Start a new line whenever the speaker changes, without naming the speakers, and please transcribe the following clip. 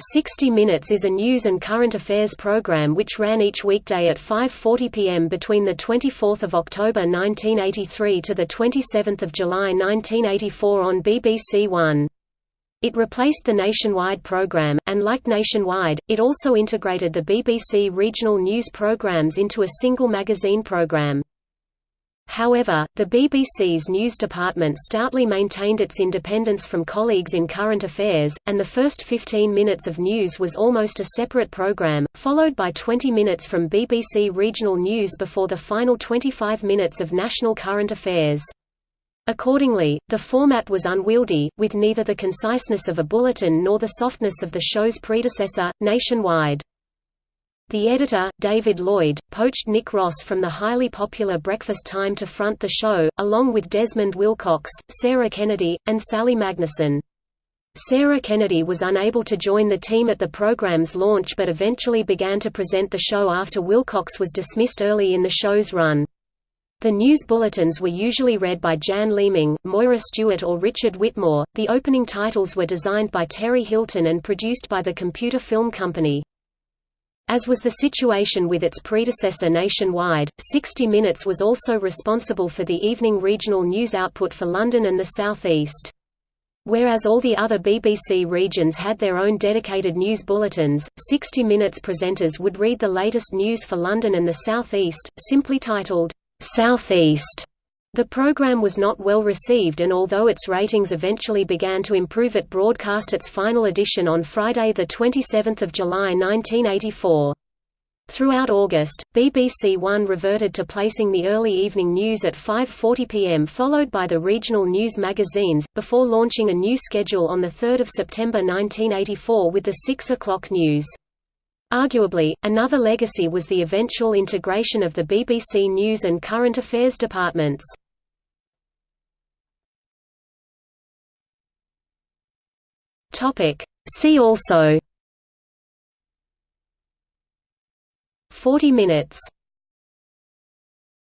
60 Minutes is a news and current affairs program which ran each weekday at 5.40 pm between 24 October 1983 to 27 July 1984 on BBC One. It replaced the Nationwide program, and like Nationwide, it also integrated the BBC regional news programs into a single magazine program. However, the BBC's news department stoutly maintained its independence from colleagues in current affairs, and the first 15 minutes of news was almost a separate programme, followed by 20 minutes from BBC regional news before the final 25 minutes of national current affairs. Accordingly, the format was unwieldy, with neither the conciseness of a bulletin nor the softness of the show's predecessor, Nationwide. The editor, David Lloyd, poached Nick Ross from the highly popular Breakfast Time to front the show, along with Desmond Wilcox, Sarah Kennedy, and Sally Magnusson. Sarah Kennedy was unable to join the team at the program's launch but eventually began to present the show after Wilcox was dismissed early in the show's run. The news bulletins were usually read by Jan Leeming, Moira Stewart or Richard Whitmore. The opening titles were designed by Terry Hilton and produced by the Computer Film Company. As was the situation with its predecessor nationwide, 60 Minutes was also responsible for the evening regional news output for London and the South East. Whereas all the other BBC regions had their own dedicated news bulletins, 60 Minutes presenters would read the latest news for London and the South East, simply titled, South East. The program was not well received and although its ratings eventually began to improve it broadcast its final edition on Friday 27 July 1984. Throughout August, BBC One reverted to placing the early evening news at 5.40 pm followed by the regional news magazines, before launching a new schedule on 3 September 1984 with the 6 o'clock news. Arguably, another legacy was the eventual integration of the BBC News and Current Affairs departments. See also. 40 minutes